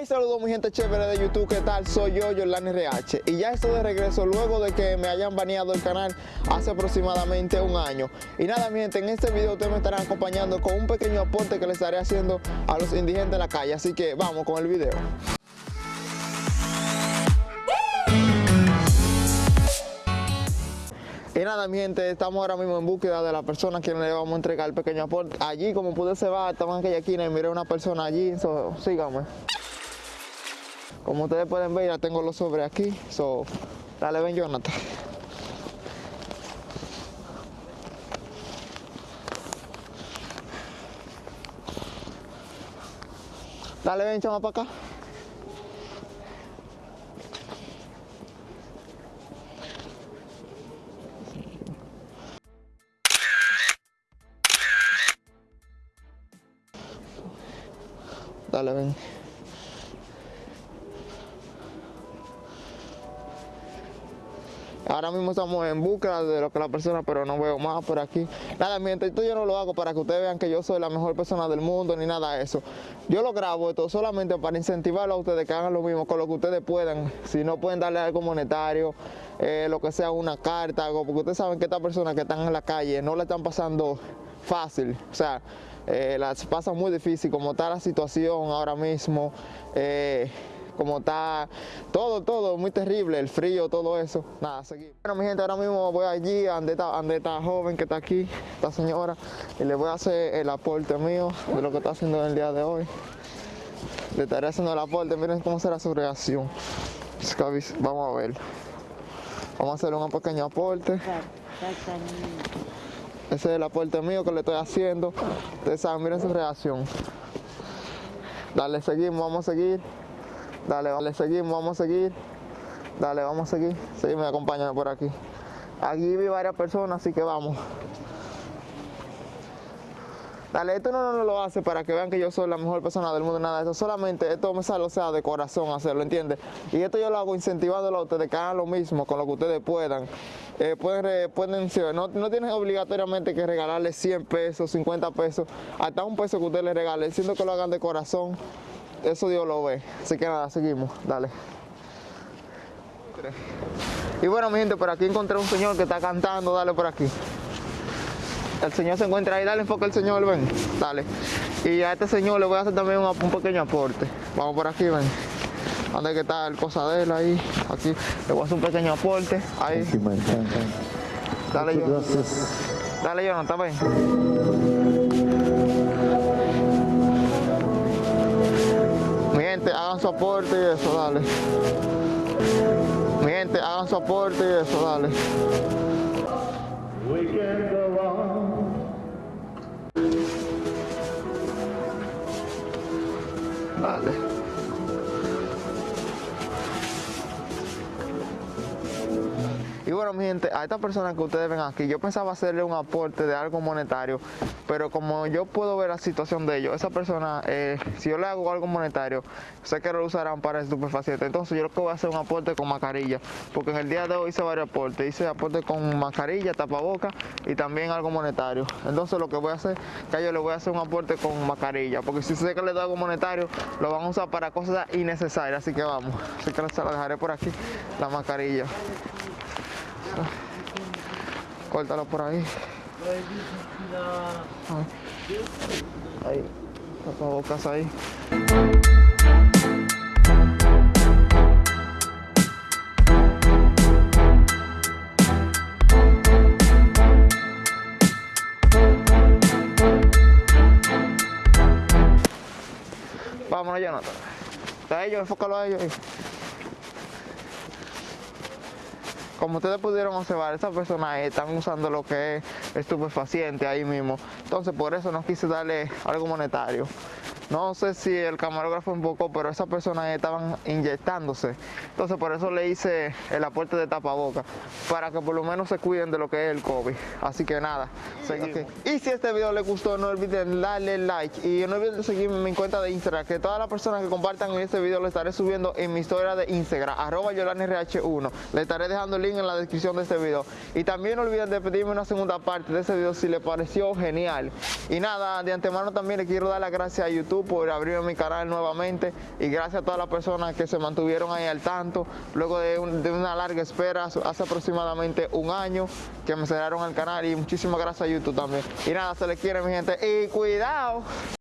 Hey, saludos mi gente chévere de YouTube, ¿qué tal? Soy yo, Yolani RH y ya estoy de regreso luego de que me hayan baneado el canal hace aproximadamente un año. Y nada mi gente, en este video ustedes me estarán acompañando con un pequeño aporte que les estaré haciendo a los indigentes de la calle, así que vamos con el video. Y nada, mi gente, estamos ahora mismo en búsqueda de la persona a quien le vamos a entregar el pequeño aporte. Allí, como pude se va, estamos en aquella esquina y miré una persona allí, so, síganme. Como ustedes pueden ver, ya tengo los sobres aquí. So, dale, ven, Jonathan. Dale, ven, chama para acá. Dale, ven. Ahora mismo estamos en busca de lo que la persona, pero no veo más por aquí. Nada, mientras esto yo no lo hago para que ustedes vean que yo soy la mejor persona del mundo ni nada de eso. Yo lo grabo esto solamente para incentivarlo a ustedes que hagan lo mismo con lo que ustedes puedan. Si no pueden darle algo monetario, eh, lo que sea una carta, algo, porque ustedes saben que estas personas que están en la calle no le están pasando fácil. O sea, eh, las pasa muy difícil como está la situación ahora mismo. Eh, como está todo, todo muy terrible, el frío, todo eso. Nada, seguimos. Bueno, mi gente, ahora mismo voy allí, donde está joven que está aquí, esta señora, y le voy a hacer el aporte mío de lo que está haciendo en el día de hoy. Le estaré haciendo el aporte, miren cómo será su reacción. Vamos a ver. Vamos a hacer un pequeño aporte. Ese es el aporte mío que le estoy haciendo. Ustedes saben, miren su reacción. Dale, seguimos, vamos a seguir. Dale, vale, seguimos, vamos a seguir. Dale, vamos a seguir. Seguimos, acompáñame por aquí. Aquí vi varias personas, así que vamos. Dale, esto no, no, lo hace para que vean que yo soy la mejor persona del mundo, nada de eso. Solamente esto me sale, o sea, de corazón hacerlo, ¿entiendes? Y esto yo lo hago incentivándolo a ustedes que hagan lo mismo con lo que ustedes puedan. Eh, pueden, pueden no, no tienen obligatoriamente que regalarle 100 pesos, 50 pesos, hasta un peso que ustedes les regalen, siendo que lo hagan de corazón eso Dios lo ve. Así que nada, seguimos, dale. Y bueno, mi gente, por aquí encontré un señor que está cantando, dale por aquí. El señor se encuentra ahí, dale enfoque al señor, ven, dale. Y a este señor le voy a hacer también un, pequeño aporte. Vamos por aquí, ven. ¿Dónde que está el cosa de él ahí? Aquí le voy a hacer un pequeño aporte. Ahí. Dale, yo. Dale, yo, no está bien. Aporte y eso, dale. Mi gente, hagan su aporte y eso, dale. Dale. Y bueno, mi gente, a esta persona que ustedes ven aquí, yo pensaba hacerle un aporte de algo monetario, pero como yo puedo ver la situación de ellos, esa persona, eh, si yo le hago algo monetario, sé que lo usarán para estupefacientes. Entonces yo lo que voy a hacer un aporte con mascarilla, porque en el día de hoy hice varios aportes. Hice aporte con mascarilla, tapaboca y también algo monetario. Entonces lo que voy a hacer, que yo le voy a hacer un aporte con mascarilla, porque si sé que le doy algo monetario, lo van a usar para cosas innecesarias. Así que vamos, así que se la dejaré por aquí, la mascarilla. Córtalo por ahí. Ahí. Tapabocas ahí. Vámonos, Jonathan. A ellos, enfócalo a ellos. Como ustedes pudieron observar, esas personas están usando lo que es estupefaciente ahí mismo. Entonces por eso no quise darle algo monetario. No sé si el camarógrafo poco, pero esas personas estaban inyectándose. Entonces por eso le hice el aporte de tapaboca, para que por lo menos se cuiden de lo que es el COVID. Así que nada, Y si este video les gustó, no olviden darle like y no olviden seguirme en mi cuenta de Instagram, que todas las personas que compartan este video lo estaré subiendo en mi historia de Instagram, arroba YolanRH1. Le estaré dejando el link en la descripción de este video. Y también no olviden de pedirme una segunda parte de este video si les pareció genial. Y nada, de antemano también le quiero dar las gracias a YouTube YouTube por abrirme mi canal nuevamente y gracias a todas las personas que se mantuvieron ahí al tanto luego de, de una larga espera hace aproximadamente un año que me cerraron el canal y muchísimas gracias a YouTube también. Y nada, se les quiere mi gente y cuidado.